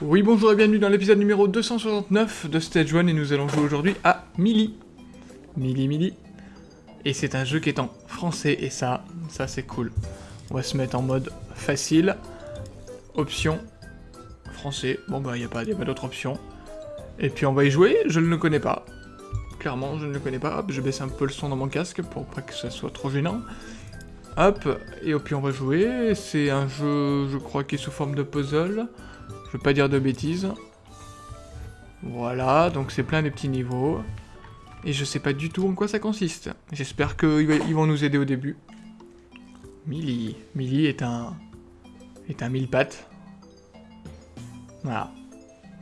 Oui, bonjour et bienvenue dans l'épisode numéro 269 de Stage 1 et nous allons jouer aujourd'hui à Mili. Mili Mili. Et c'est un jeu qui est en français et ça, ça c'est cool. On va se mettre en mode facile. Option français. Bon bah il n'y a pas, pas d'autre option. Et puis on va y jouer, je ne le connais pas. Clairement, je ne le connais pas. Hop, je baisse un peu le son dans mon casque pour pas que ça soit trop gênant. Hop, et puis on va jouer. C'est un jeu, je crois, qui est sous forme de puzzle. Je veux pas dire de bêtises. Voilà, donc c'est plein de petits niveaux. Et je sais pas du tout en quoi ça consiste. J'espère qu'ils vont nous aider au début. Millie. Millie est un... est un mille pattes. Voilà.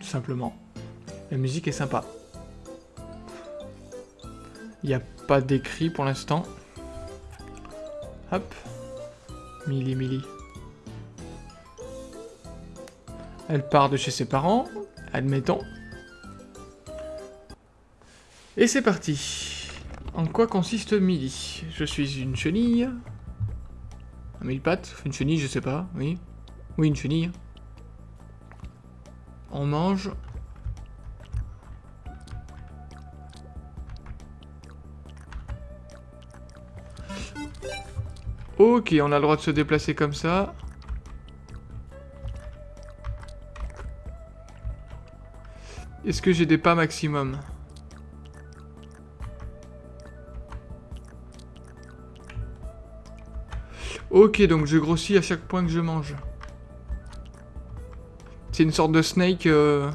Tout simplement. La musique est sympa. Il n'y a pas d'écrit pour l'instant. Hop. Millie, Millie. Elle part de chez ses parents, admettons. Et c'est parti. En quoi consiste Millie? Je suis une chenille. Un mille pattes? Une chenille, je sais pas, oui. Oui, une chenille. On mange. Ok, on a le droit de se déplacer comme ça. Est-ce que j'ai des pas maximum? Ok, donc je grossis à chaque point que je mange. C'est une sorte de snake... Euh...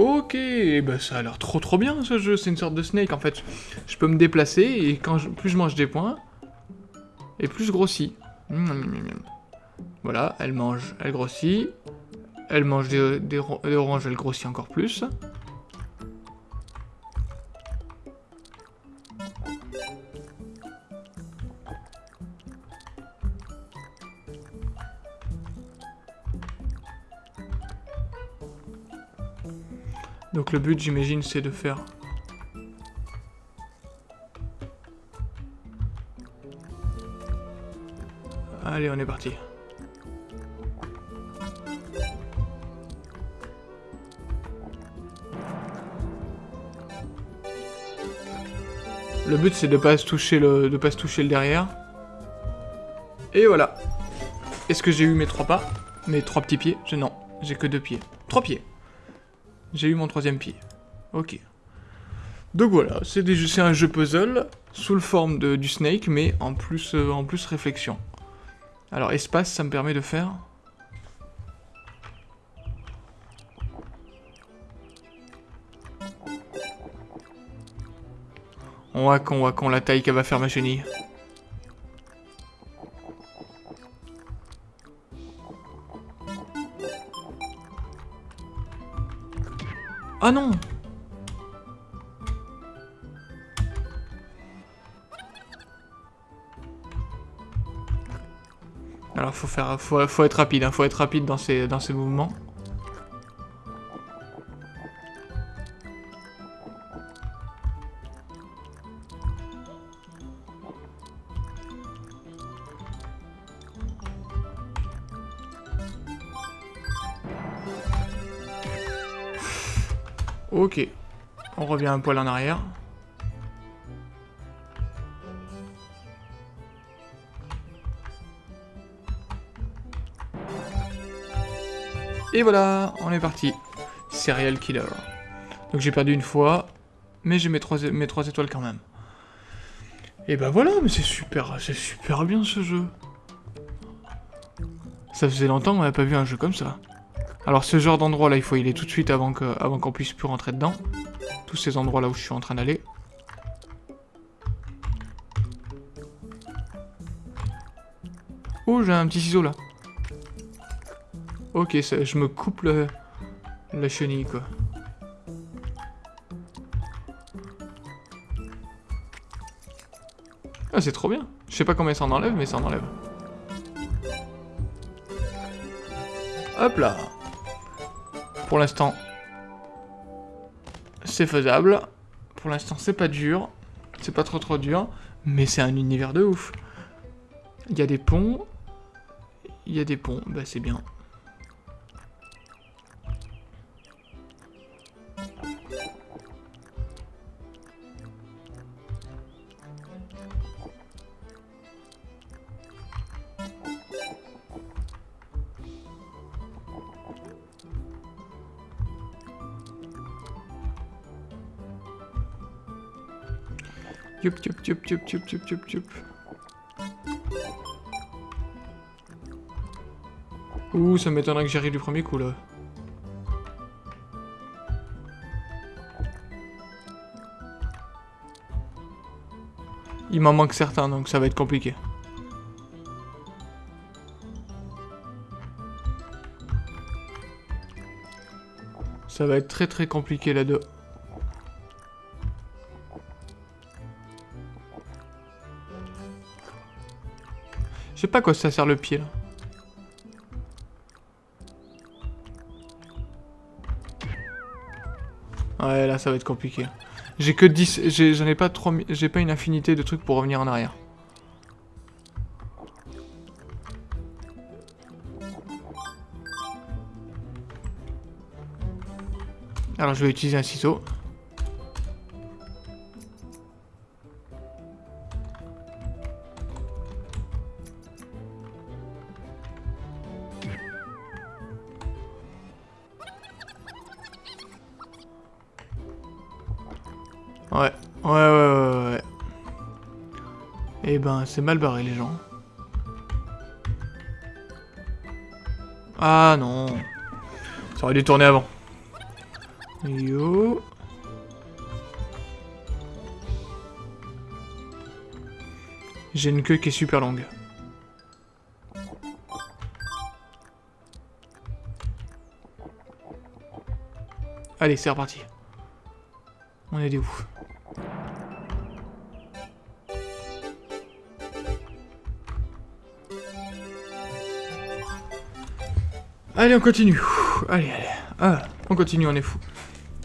Ok, bah ça a l'air trop trop bien ce jeu, c'est une sorte de snake en fait. Je peux me déplacer et quand plus je mange des points, et plus je grossis. Voilà, elle mange, elle grossit. Elle mange des, des oranges, elle grossit encore plus. Donc le but, j'imagine, c'est de faire... Allez, on est parti. Le but c'est de pas toucher le de pas se toucher le derrière. Et voilà. Est-ce que j'ai eu mes trois pas? Mes trois petits pieds? Je non, j'ai que deux pieds. Trois pieds. J'ai eu mon troisième pied. Ok. Donc voilà, c'est un jeu puzzle sous le forme de, du Snake, mais en plus, euh, en plus réflexion. Alors espace, ça me permet de faire... On voit qu'on voit qu'on la taille qu'elle va faire ma chenille. Alors faut faire, faut, être rapide, hein, faut être rapide dans ces, dans ces mouvements. Ok. On revient un poil en arrière. Et voilà, on est parti. Serial Killer. Donc j'ai perdu une fois, mais j'ai mes trois, étoiles quand même. Et bah voilà, mais c'est super, c'est super bien ce jeu. Ça faisait longtemps qu'on n'a pas vu un jeu comme ça. Alors ce genre d'endroit là, il faut y aller tout de suite avant qu'on avant qu'on puisse plus rentrer dedans. Tous ces endroits là où je suis en train d'aller. Oh, j'ai un petit ciseau là. Ok, je me coupe le, la chenille quoi. Ah, c'est trop bien. Je sais pas combien ça en enlève, mais ça en enlève. Hop là. Pour l'instant, c'est faisable. Pour l'instant, c'est pas dur. C'est pas trop trop dur. Mais c'est un univers de ouf. Il y a des ponts. Il y a des ponts. Bah, c'est bien. Ouh, ça m'étonnerait que j'arrive du premier coup, là. Il m'en manque certains, donc ça va être compliqué. Ça va être très très compliqué là-dedans. Je sais pas quoi ça sert le pied là. Ouais, là ça va être compliqué. J'ai que 10, j'en ai, pas j'ai pas une infinité de trucs pour revenir en arrière. Alors je vais utiliser un ciseau. C'est mal barré, les gens. Ah non. Ça aurait dû tourner avant. Yo. J'ai une queue qui est super longue. Allez, c'est reparti. On est où Allez, on continue. Allez, allez. Ah, on continue, on est fou.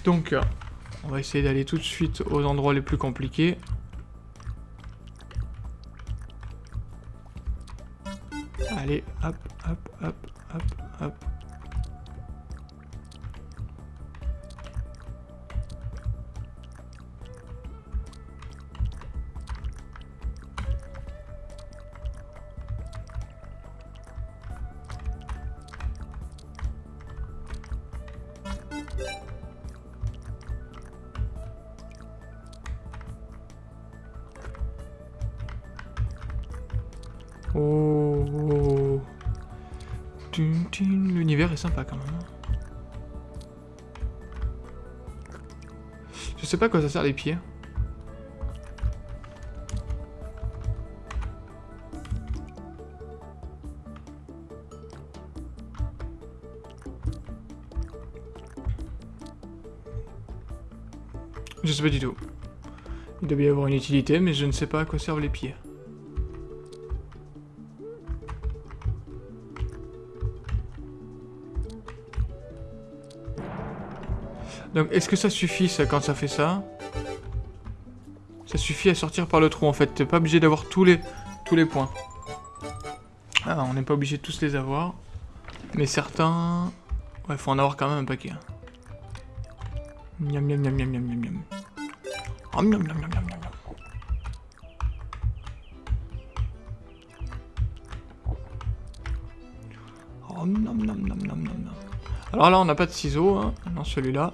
Donc, euh, on va essayer d'aller tout de suite aux endroits les plus compliqués. Allez, hop, hop, hop, hop, hop. L'univers est sympa quand même. Je sais pas à quoi ça sert les pieds. Je sais pas du tout. Il doit y avoir une utilité, mais je ne sais pas à quoi servent les pieds. Donc, est-ce que ça suffit, ça, quand ça fait ça Ça suffit à sortir par le trou, en fait. T'es pas obligé d'avoir tous les, points. Ah, on n'est pas obligé de tous les avoir. Mais certains... Ouais, faut en avoir quand même un paquet. Hein. Miam, miam, miam, miam, miam, miam, miam. Oh, miam, miam, miam, miam, miam. Oh. Alors là, on n'a pas de ciseaux, hein, dans celui-là.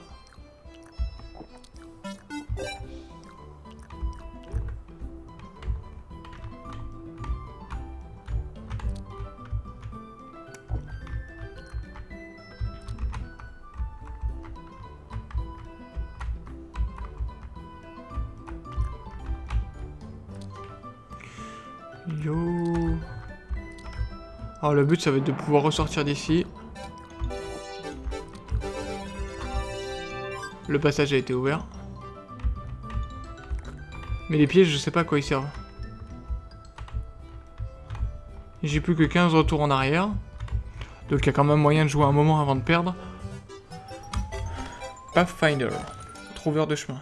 Yo. Alors le but ça va être de pouvoir ressortir d'ici. Le passage a été ouvert. Mais les pièges, je sais pas à quoi ils servent. J'ai plus que 15 retours en arrière. Donc il y a quand même moyen de jouer un moment avant de perdre. Pathfinder. Trouveur de chemin.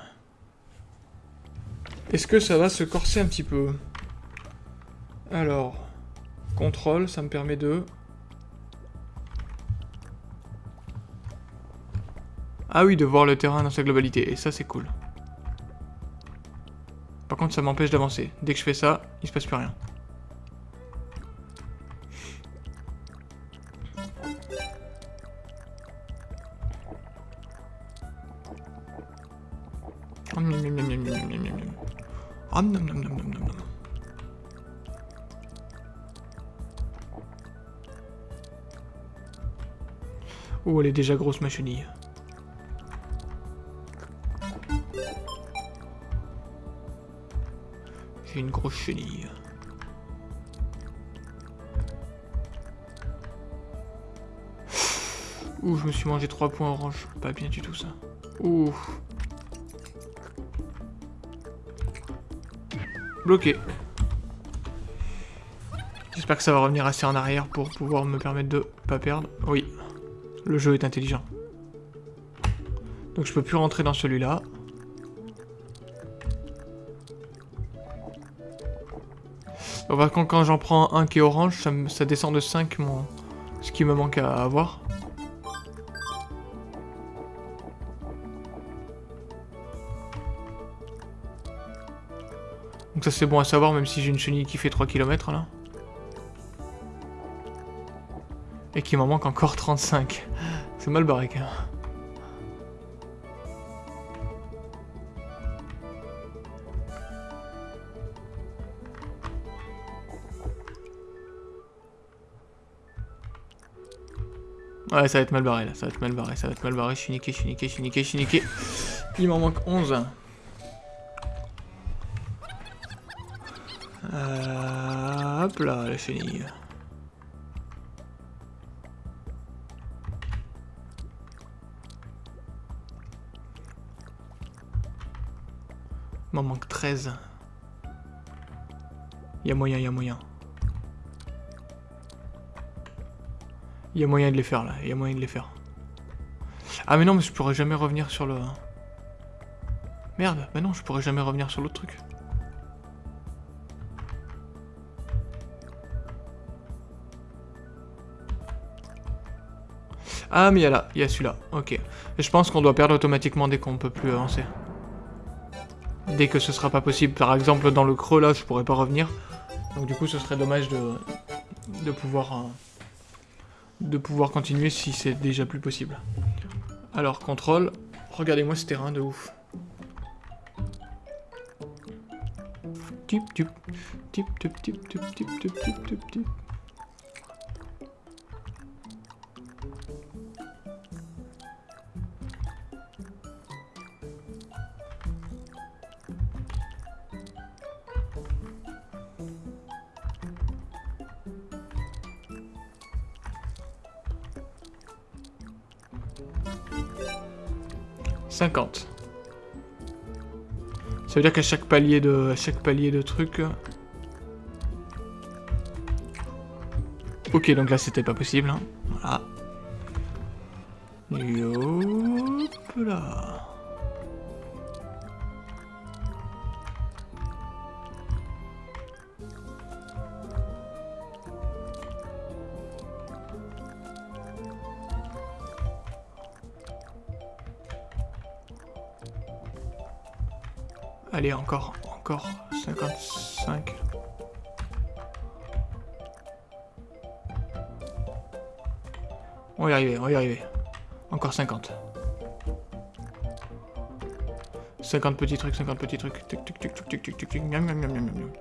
Est-ce que ça va se corser un petit peu? Alors, contrôle, ça me permet de... Ah oui, de voir le terrain dans sa globalité, et ça c'est cool. Par contre, ça m'empêche d'avancer. Dès que je fais ça, il se passe plus rien. Elle est déjà grosse ma chenille. J'ai une grosse chenille. Ouh, je me suis mangé 3 points orange. Pas bien du tout ça. Ouh. Bloqué. J'espère que ça va revenir assez en arrière pour pouvoir me permettre de pas perdre. Oui. Le jeu est intelligent. Donc je peux plus rentrer dans celui-là. Par contre, quand j'en prends un qui est orange, ça, descend de 5 mon... ce qui me manque à avoir. Donc ça c'est bon à savoir, même si j'ai une chenille qui fait 3 km là. Et qu'il m'en manque encore 35. C'est mal barré quand même. Ouais, ça va être mal barré là, ça va être mal barré, ça va être mal barré. Je suis niqué, je suis niqué, je suis niqué, je suis niqué. Il m'en manque 11. Euh, hop là, la chenille. 13. Il y a moyen, y a moyen. Il y a moyen de les faire là, y a moyen de les faire. Ah mais non, mais je pourrais jamais revenir sur le... Merde, mais non, je pourrais jamais revenir sur l'autre truc. Ah mais il y a là, il y a celui-là, ok. Je pense qu'on doit perdre automatiquement dès qu'on peut plus avancer. Dès que ce sera pas possible, par exemple dans le creux là, je pourrais pas revenir. Donc du coup ce serait dommage de, pouvoir... Euh, de pouvoir continuer si c'est déjà plus possible. Alors, contrôle. Regardez-moi ce terrain de ouf. 50. Ça veut dire qu'à chaque palier de chaque palier de truc. Ok, donc là c'était pas possible. Hein. Voilà. Allez, encore, encore 55. On va y arriver, on va y arriver. Encore 50. 50 petits trucs, 50 petits trucs. Tic tic tic tic tic tic tic tic. Miam miam miam miam miam.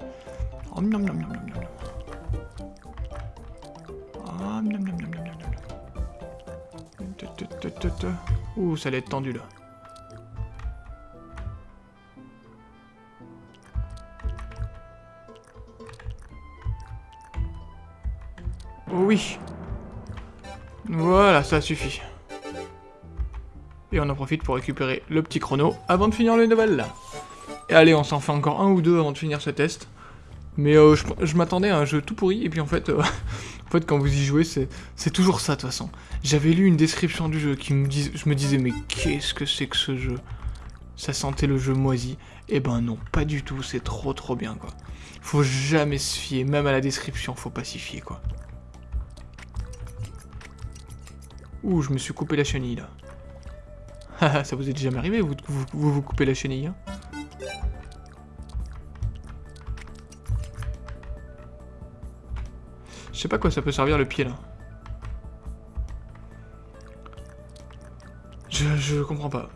Oh. Ah. Ouh, ça allait être tendu là. Oui. Voilà, ça suffit. Et on en profite pour récupérer le petit chrono avant de finir le level. Et allez, on s'en fait encore un ou deux avant de finir ce test. Mais euh, je, m'attendais à un jeu tout pourri, et puis en fait, euh, en fait quand vous y jouez, c'est toujours ça de toute façon. J'avais lu une description du jeu qui me dis, je me disais, mais qu'est-ce que c'est que ce jeu? Ça sentait le jeu moisi. Eh ben non, pas du tout, c'est trop trop bien quoi. Faut jamais se fier, même à la description, faut pas s'y fier quoi. Ouh, je me suis coupé la chenille là. Haha, ça vous est jamais arrivé, vous vous, vous, vous coupez la chenille hein Je sais pas quoi ça peut servir le pied là. Je, je comprends pas.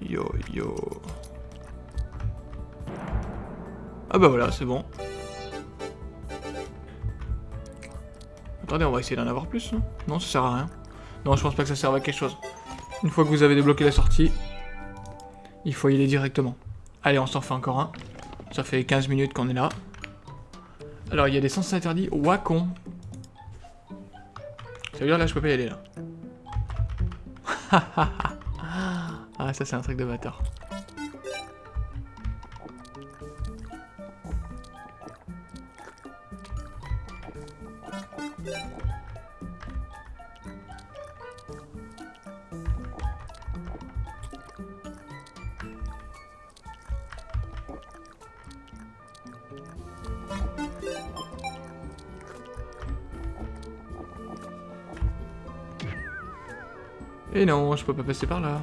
Yo yo. Ah bah voilà, c'est bon. Attendez, on va essayer d'en avoir plus, non Non, ça sert à rien. Non, je pense pas que ça serve à quelque chose. Une fois que vous avez débloqué la sortie, il faut y aller directement. Allez, on s'en fait encore un. Ça fait 15 minutes qu'on est là. Alors, il y a des sens interdits. Wacon. Ça veut dire là, je peux pas y aller, là. ah, ça, c'est un truc de bâtard. Non, je peux pas passer par là.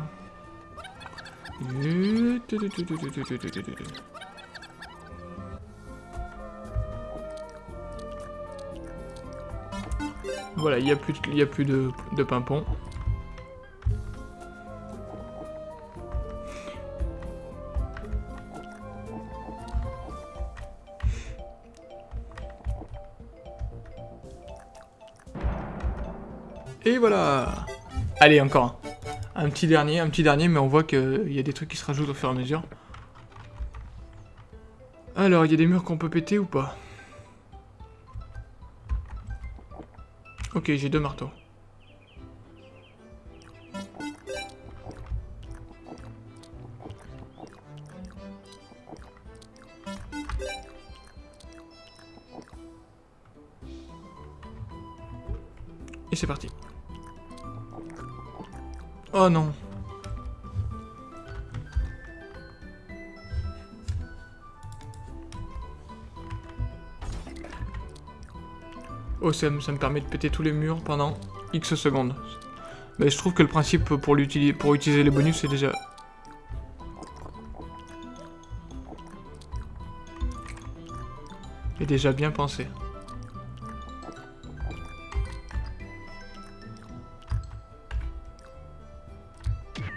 Voilà, il n'y a plus, de, y a plus de, de pimpon. Et voilà Allez, encore. Un petit dernier, un petit dernier, mais on voit qu'il y a des trucs qui se rajoutent au fur et à mesure. Alors, il y a des murs qu'on peut péter ou pas? Ok, j'ai deux marteaux. Et c'est parti. Oh non. Oh, ça, me permet de péter tous les murs pendant X secondes. Mais je trouve que le principe pour, pour utiliser les bonus, c'est déjà... est déjà bien pensé.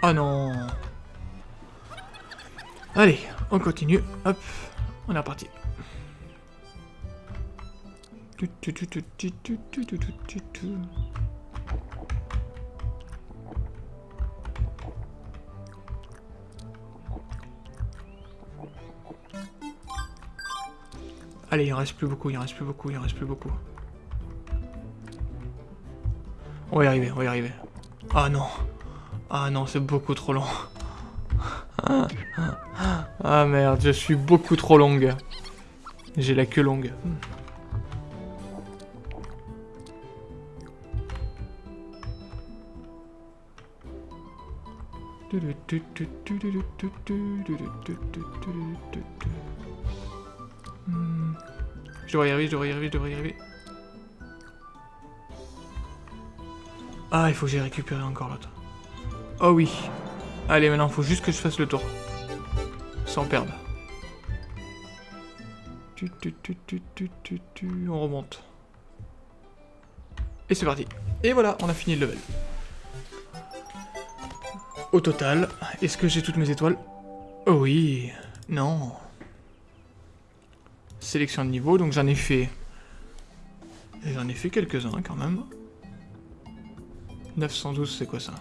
Oh non Allez, on continue. Hop, on est reparti. Allez, il en reste plus beaucoup, il en reste plus beaucoup, il en reste plus beaucoup. On va y arriver, on va y arriver. Ah non ah non, c'est beaucoup trop long. Ah merde, je suis beaucoup trop longue. J'ai la queue longue. Je devrais y arriver, je devrais y arriver, je devrais y arriver. Ah, il faut que j'ai récupéré encore l'autre. Oh oui. Allez, maintenant, faut juste que je fasse le tour. Sans perdre. On remonte. Et c'est parti. Et voilà, on a fini le level. Au total, est-ce que j'ai toutes mes étoiles? Oh oui. Non. Sélection de niveau, donc j'en ai fait... J'en ai fait quelques-uns quand même. 912, c'est quoi ça?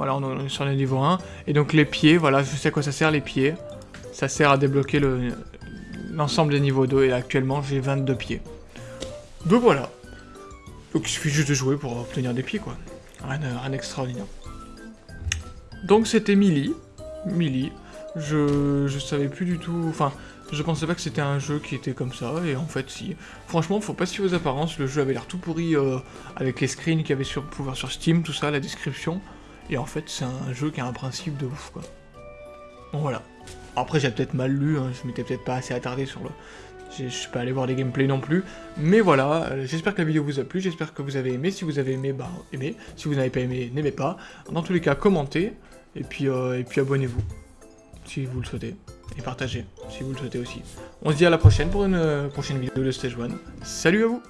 Voilà, on est sur le niveau 1. Et donc les pieds, voilà, je sais à quoi ça sert les pieds. Ça sert à débloquer l'ensemble des niveaux d'eau et actuellement j'ai 22 pieds. Donc voilà. Donc il suffit juste de jouer pour obtenir des pieds quoi. Rien, d'extraordinaire. Donc c'était Millie. Millie. Je, je savais plus du tout... Enfin, je pensais pas que c'était un jeu qui était comme ça, et en fait, si. Franchement, faut pas fier aux apparences, le jeu avait l'air tout pourri euh, avec les screens qu'il y avait sur pouvoir sur Steam, tout ça, la description. Et en fait, c'est un jeu qui a un principe de ouf, quoi. Bon, voilà. Après, j'ai peut-être mal lu, hein, je m'étais peut-être pas assez attardé sur le... Je suis pas allé voir les gameplays non plus, mais voilà, euh, j'espère que la vidéo vous a plu, j'espère que vous avez aimé, si vous avez aimé, bah aimez, si vous n'avez pas aimé, n'aimez pas, dans tous les cas, commentez, et puis, euh, et puis abonnez-vous, si vous le souhaitez, et partagez, si vous le souhaitez aussi. On se dit à la prochaine pour une euh, prochaine vidéo de Stage 1, salut à vous